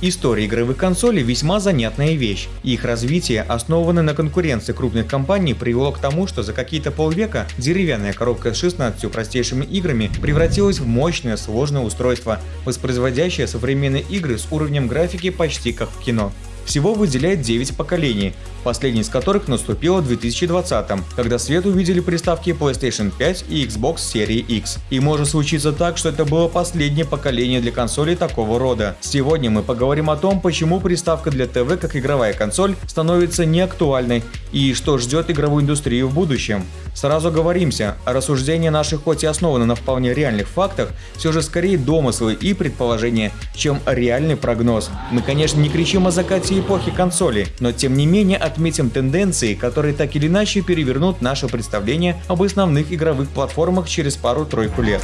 История игровых консолей весьма занятная вещь. Их развитие, основанное на конкуренции крупных компаний, привело к тому, что за какие-то полвека деревянная коробка с 16 простейшими играми превратилась в мощное сложное устройство, воспроизводящее современные игры с уровнем графики почти как в кино. Всего выделяет 9 поколений, последний из которых наступило в 2020, когда свет увидели приставки PlayStation 5 и Xbox серии X. И может случиться так, что это было последнее поколение для консолей такого рода. Сегодня мы поговорим о том, почему приставка для ТВ как игровая консоль становится неактуальной и что ждет игровую индустрию в будущем. Сразу говоримся, рассуждения наши хоть и основаны на вполне реальных фактах, все же скорее домыслы и предположения, чем реальный прогноз. Мы конечно не кричим о закате эпохи консоли, но тем не менее отметим тенденции, которые так или иначе перевернут наше представление об основных игровых платформах через пару-тройку лет.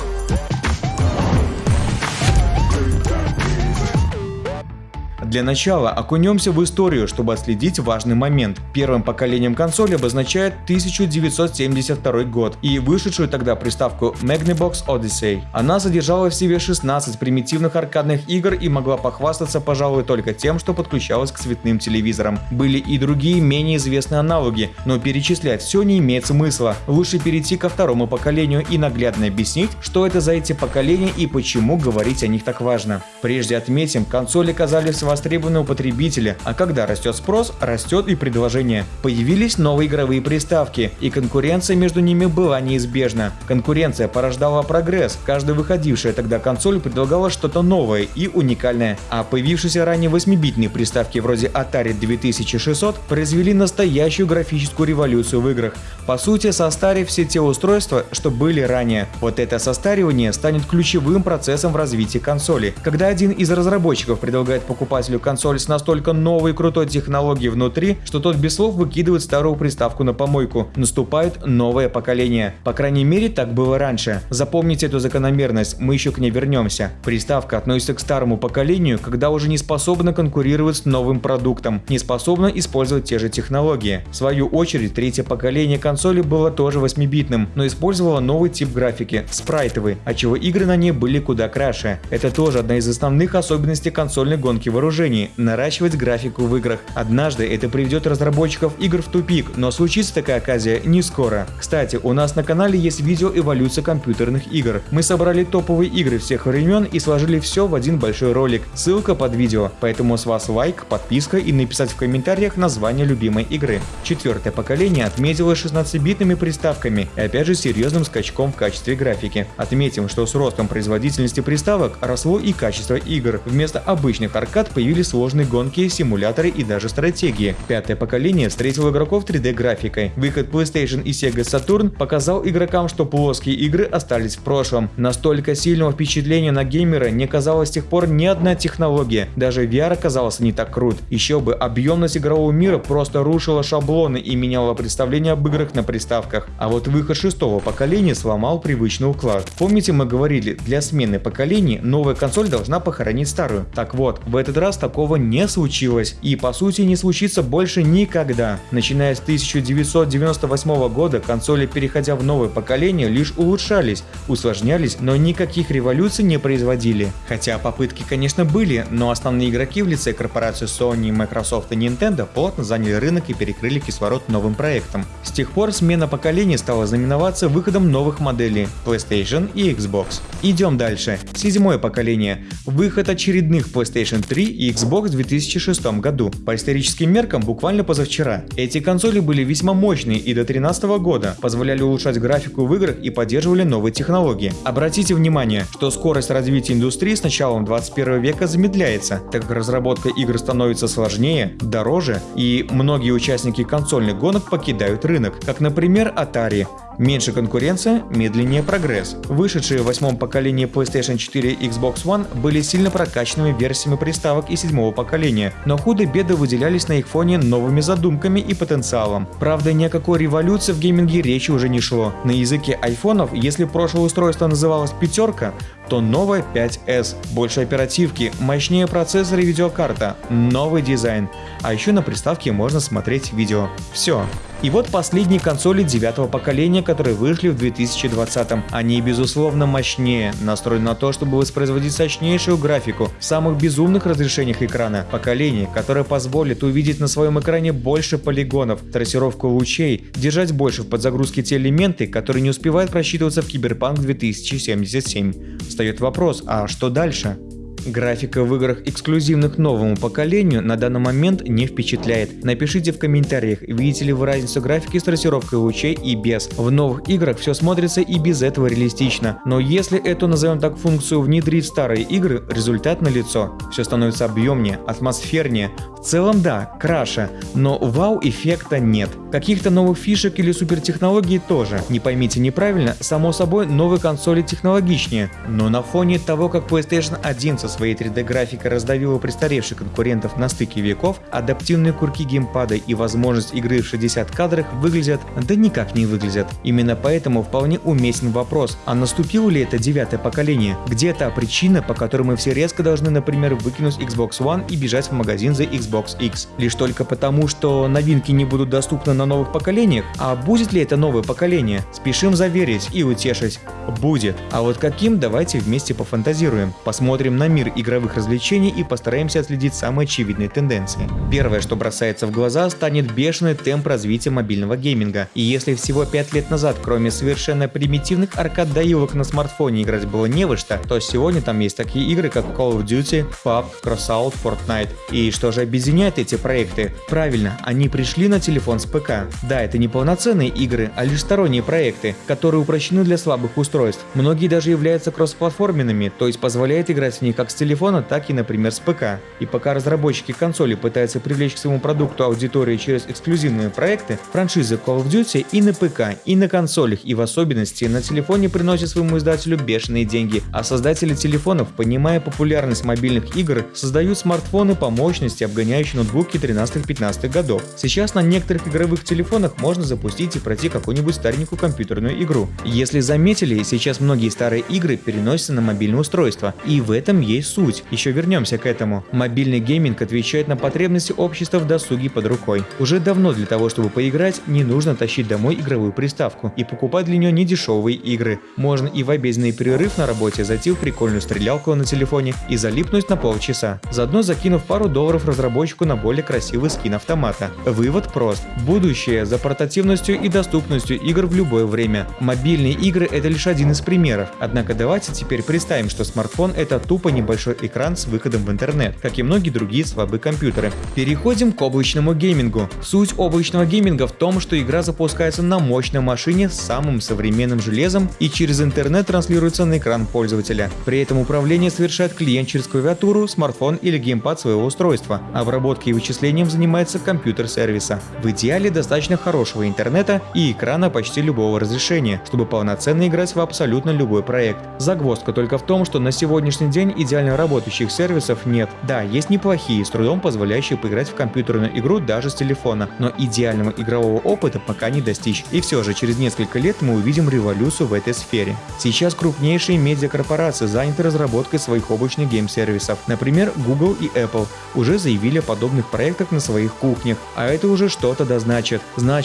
Для начала окунемся в историю, чтобы отследить важный момент. Первым поколением консоли обозначает 1972 год и вышедшую тогда приставку Magnavox Odyssey. Она содержала в себе 16 примитивных аркадных игр и могла похвастаться, пожалуй, только тем, что подключалась к цветным телевизорам. Были и другие менее известные аналоги, но перечислять все не имеет смысла. Лучше перейти ко второму поколению и наглядно объяснить, что это за эти поколения и почему говорить о них так важно. Прежде отметим, консоли казались вас востребованы у потребителя, а когда растет спрос, растет и предложение. Появились новые игровые приставки, и конкуренция между ними была неизбежна. Конкуренция порождала прогресс, каждая выходившая тогда консоль предлагала что-то новое и уникальное, а появившиеся ранее 8-битные приставки вроде Atari 2600 произвели настоящую графическую революцию в играх, по сути состарив все те устройства, что были ранее. Вот это состаривание станет ключевым процессом в развитии консоли. Когда один из разработчиков предлагает покупателю консоль с настолько новой крутой технологией внутри, что тот без слов выкидывает старую приставку на помойку. Наступает новое поколение. По крайней мере, так было раньше. Запомните эту закономерность, мы еще к ней вернемся. Приставка относится к старому поколению, когда уже не способна конкурировать с новым продуктом, не способна использовать те же технологии. В свою очередь, третье поколение консоли было тоже 8-битным, но использовало новый тип графики – спрайтовый, отчего игры на ней были куда краше. Это тоже одна из основных особенностей консольной гонки вооружений вооружении – наращивать графику в играх. Однажды это приведет разработчиков игр в тупик, но случится такая оказия не скоро. Кстати, у нас на канале есть видео эволюция компьютерных игр. Мы собрали топовые игры всех времен и сложили все в один большой ролик. Ссылка под видео, поэтому с вас лайк, подписка и написать в комментариях название любимой игры. Четвертое поколение отметилось 16-битными приставками и опять же серьезным скачком в качестве графики. Отметим, что с ростом производительности приставок росло и качество игр. Вместо обычных аркад появились появились сложные гонки, симуляторы и даже стратегии. Пятое поколение встретило игроков 3D графикой. Выход PlayStation и Sega Saturn показал игрокам, что плоские игры остались в прошлом. Настолько сильного впечатления на геймера не казалось с тех пор ни одна технология. Даже VR оказался не так крут. Еще бы, объемность игрового мира просто рушила шаблоны и меняла представление об играх на приставках. А вот выход шестого поколения сломал привычный уклад. Помните мы говорили, для смены поколений новая консоль должна похоронить старую. Так вот, в этот раз такого не случилось и по сути не случится больше никогда. Начиная с 1998 года консоли, переходя в новое поколение, лишь улучшались, усложнялись, но никаких революций не производили. Хотя попытки, конечно, были, но основные игроки в лице корпорации Sony, Microsoft и Nintendo плотно заняли рынок и перекрыли кислород новым проектом. С тех пор смена поколений стала знаменоваться выходом новых моделей PlayStation и Xbox. Идем дальше. Седьмое поколение. Выход очередных PlayStation 3 и Xbox в 2006 году. По историческим меркам буквально позавчера. Эти консоли были весьма мощные и до 2013 года, позволяли улучшать графику в играх и поддерживали новые технологии. Обратите внимание, что скорость развития индустрии с началом 21 века замедляется, так как разработка игр становится сложнее, дороже и многие участники консольных гонок покидают рынок, как например Atari. Меньше конкуренция, медленнее прогресс. Вышедшие в восьмом поколении PlayStation 4 и Xbox One были сильно прокачанными версиями приставок и седьмого поколения, но худо-бедо выделялись на их фоне новыми задумками и потенциалом. Правда, ни о какой революции в гейминге речи уже не шло. На языке айфонов, если прошлое устройство называлось пятерка, то новая 5S. Больше оперативки, мощнее процессор и видеокарта, новый дизайн. А еще на приставке можно смотреть видео. Все. И вот последние консоли девятого поколения, которые вышли в 2020 -м. Они безусловно мощнее, настроены на то, чтобы воспроизводить сочнейшую графику в самых безумных разрешениях экрана. Поколение, которое позволит увидеть на своем экране больше полигонов, трассировку лучей, держать больше в подзагрузке те элементы, которые не успевают просчитываться в Киберпанк 2077. Встает вопрос, а что дальше? Графика в играх, эксклюзивных новому поколению, на данный момент не впечатляет. Напишите в комментариях, видите ли вы разницу графики с трассировкой лучей и без. В новых играх все смотрится и без этого реалистично. Но если эту, назовем так, функцию внедрить в старые игры, результат налицо. Все становится объемнее, атмосфернее. В целом да, краше, но вау-эффекта нет. Каких-то новых фишек или супертехнологий тоже. Не поймите неправильно, само собой новые консоли технологичнее. Но на фоне того, как PlayStation 1 со своей 3D-графикой раздавила престаревших конкурентов на стыке веков, адаптивные курки геймпада и возможность игры в 60 кадрах выглядят, да никак не выглядят. Именно поэтому вполне уместен вопрос, а наступило ли это девятое поколение? Где та причина, по которой мы все резко должны, например, выкинуть Xbox One и бежать в магазин за Xbox X? Лишь только потому, что новинки не будут доступны на новых поколениях? А будет ли это новое поколение? Спешим заверить и утешить. Будет. А вот каким, давайте вместе пофантазируем. Посмотрим на мир игровых развлечений и постараемся отследить самые очевидные тенденции. Первое, что бросается в глаза, станет бешеный темп развития мобильного гейминга. И если всего 5 лет назад, кроме совершенно примитивных аркад-доилок на смартфоне играть было не во что, то сегодня там есть такие игры, как Call of Duty, PUBG, Crossout, Fortnite. И что же объединяет эти проекты? Правильно, они пришли на телефон с ПК. Да, это не полноценные игры, а лишь сторонние проекты, которые упрощены для слабых устройств. Многие даже являются кроссплатформенными, то есть позволяет играть в них как с телефона, так и, например, с ПК. И пока разработчики консоли пытаются привлечь к своему продукту аудиторию через эксклюзивные проекты, франшизы Call of Duty и на ПК, и на консолях, и в особенности на телефоне приносят своему издателю бешеные деньги, а создатели телефонов, понимая популярность мобильных игр, создают смартфоны по мощности, обгоняющие ноутбуки 13-15 годов. Сейчас на некоторых игровых телефонах можно запустить и пройти какую-нибудь старенькую компьютерную игру. Если заметили, сейчас многие старые игры переносятся на мобильное устройство, и в этом есть суть. Еще вернемся к этому. Мобильный гейминг отвечает на потребности общества в досуге под рукой. Уже давно для того, чтобы поиграть, не нужно тащить домой игровую приставку и покупать для нее недешевые игры. Можно и в обеденный перерыв на работе зайти в прикольную стрелялку на телефоне и залипнуть на полчаса, заодно закинув пару долларов разработчику на более красивый скин автомата. Вывод прост. Будущее за портативностью и доступностью игр в любое время. Мобильные игры это лишь один из примеров. Однако давайте теперь представим, что смартфон это тупо не небольшой экран с выходом в интернет, как и многие другие слабые компьютеры. Переходим к облачному геймингу. Суть облачного гейминга в том, что игра запускается на мощной машине с самым современным железом и через интернет транслируется на экран пользователя. При этом управление совершает клиент через клавиатуру, смартфон или геймпад своего устройства. Обработкой и вычислением занимается компьютер сервиса. В идеале достаточно хорошего интернета и экрана почти любого разрешения, чтобы полноценно играть в абсолютно любой проект. Загвоздка только в том, что на сегодняшний день идеально работающих сервисов нет. Да, есть неплохие, с трудом позволяющие поиграть в компьютерную игру даже с телефона, но идеального игрового опыта пока не достичь. И все же, через несколько лет мы увидим революцию в этой сфере. Сейчас крупнейшие медиакорпорации заняты разработкой своих облачных гейм-сервисов. Например, Google и Apple уже заявили о подобных проектах на своих кухнях, а это уже что-то да значит.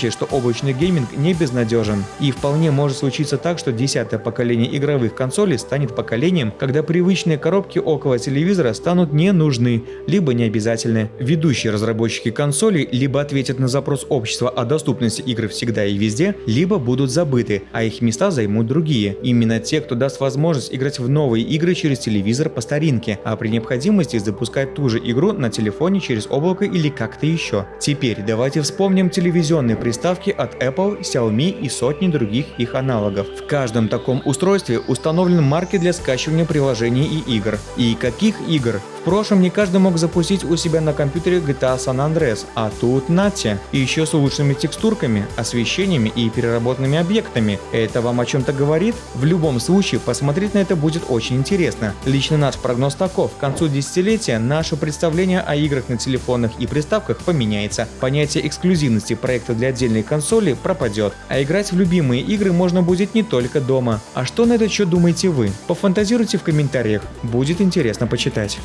Что облачный гейминг не безнадежен. И вполне может случиться так, что десятое поколение игровых консолей станет поколением, когда привычные коробки около телевизора станут не нужны, либо не обязательны. Ведущие разработчики консолей либо ответят на запрос общества о доступности игр всегда и везде, либо будут забыты, а их места займут другие. Именно те, кто даст возможность играть в новые игры через телевизор по старинке, а при необходимости запускать ту же игру на телефоне через облако или как-то еще. Теперь давайте вспомним телевизионные приставки от Apple, Xiaomi и сотни других их аналогов. В каждом таком устройстве установлен марки для скачивания приложений и игр. И каких игр? Прошлом не каждый мог запустить у себя на компьютере GTA San Andreas, а тут нате. И еще с улучшенными текстурками, освещениями и переработанными объектами. Это вам о чем-то говорит? В любом случае, посмотреть на это будет очень интересно. Лично наш прогноз таков. К концу десятилетия наше представление о играх на телефонах и приставках поменяется. Понятие эксклюзивности проекта для отдельной консоли пропадет. А играть в любимые игры можно будет не только дома. А что на этот счет думаете вы? Пофантазируйте в комментариях. Будет интересно почитать.